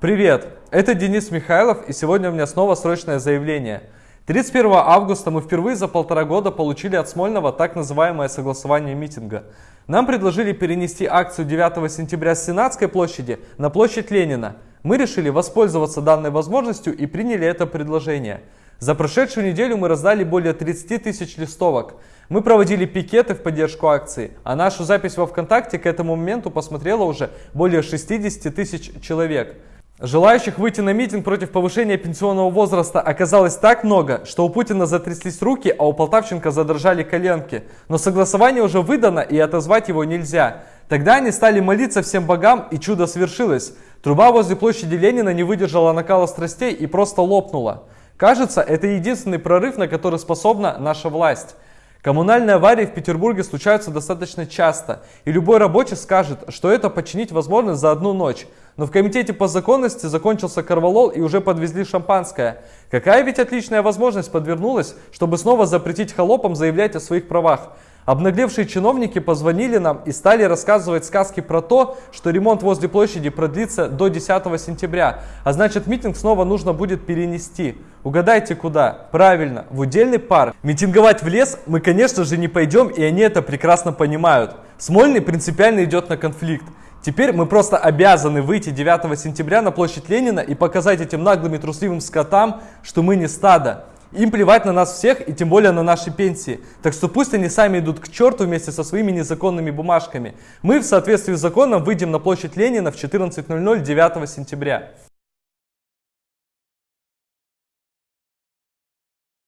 Привет, это Денис Михайлов и сегодня у меня снова срочное заявление. 31 августа мы впервые за полтора года получили от Смольного так называемое согласование митинга. Нам предложили перенести акцию 9 сентября с Сенатской площади на площадь Ленина. Мы решили воспользоваться данной возможностью и приняли это предложение. За прошедшую неделю мы раздали более 30 тысяч листовок. Мы проводили пикеты в поддержку акции, а нашу запись во ВКонтакте к этому моменту посмотрело уже более 60 тысяч человек. Желающих выйти на митинг против повышения пенсионного возраста оказалось так много, что у Путина затряслись руки, а у Полтавченко задрожали коленки. Но согласование уже выдано и отозвать его нельзя. Тогда они стали молиться всем богам и чудо свершилось. Труба возле площади Ленина не выдержала накала страстей и просто лопнула. Кажется, это единственный прорыв, на который способна наша власть. Коммунальные аварии в Петербурге случаются достаточно часто, и любой рабочий скажет, что это починить возможно за одну ночь. Но в комитете по законности закончился корвалол и уже подвезли шампанское. Какая ведь отличная возможность подвернулась, чтобы снова запретить холопам заявлять о своих правах. Обнаглевшие чиновники позвонили нам и стали рассказывать сказки про то, что ремонт возле площади продлится до 10 сентября, а значит митинг снова нужно будет перенести. Угадайте куда? Правильно, в удельный парк. Митинговать в лес мы, конечно же, не пойдем, и они это прекрасно понимают. Смольный принципиально идет на конфликт. Теперь мы просто обязаны выйти 9 сентября на площадь Ленина и показать этим наглым и трусливым скотам, что мы не стадо. Им плевать на нас всех и тем более на наши пенсии. Так что пусть они сами идут к черту вместе со своими незаконными бумажками. Мы в соответствии с законом выйдем на площадь Ленина в 14.00 9 сентября.